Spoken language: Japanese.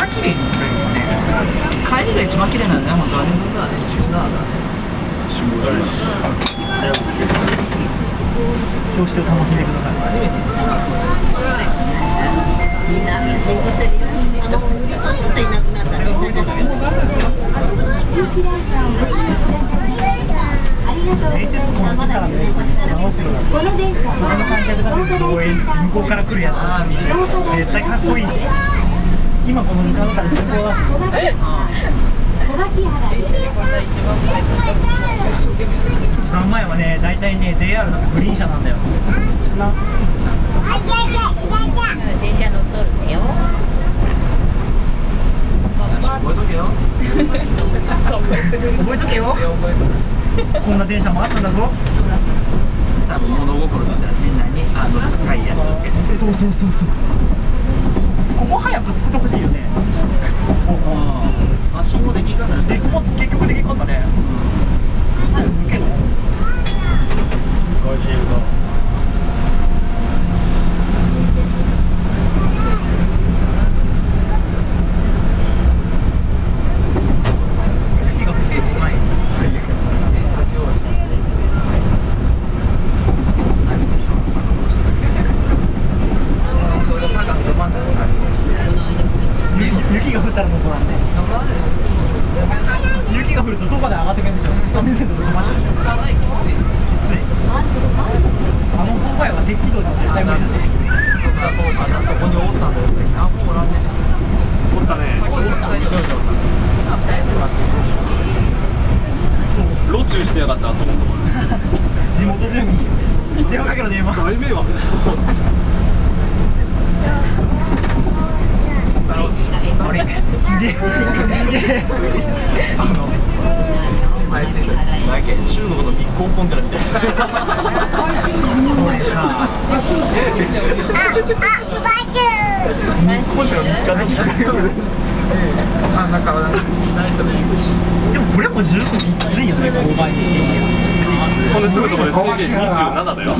な綺麗に撮れるよね帰りが一番綺麗なんだね本当はね標識を楽しんでください初めてあのちょっといなくなったらみんなじゃ名鉄このの向こうから来るやつ絶対かっこいい今この時間だから絶対だ一番前はね大体ね JR のグリーン車なんだよ電車乗っとるってよ覚えとけよ覚えとけよこんな電車もあったんだぞ多分物心ついたらみんなにあの高いやつそうそうそうそうここ早く作ってほしいよねあ信号できんかったらでも結局できん。かったねうん。けど雪が降ってこない最後の人が坂をしてちょうど坂のど真ん。中雪雪が降ったら残らん。ね雪が降るとどこで上がってくるんでしょう？見せると止まっちゃうでしょきついあの勾配は鉄軌道では絶対無理だねそこだ父ちゃんがそこにおったんだよあもうおらんねおったねさっきおったん少女おったそう路中してやがったあそこのところ地元住民電話かけろ電話大迷惑あれすげえすげえあのあれついてるだけ中国の密航コンテナみたいなこれさ個人が見つかんないあなんかでもこれも十分きついよね勾配にしてきついきついこれす。ぐそこで制限27だよ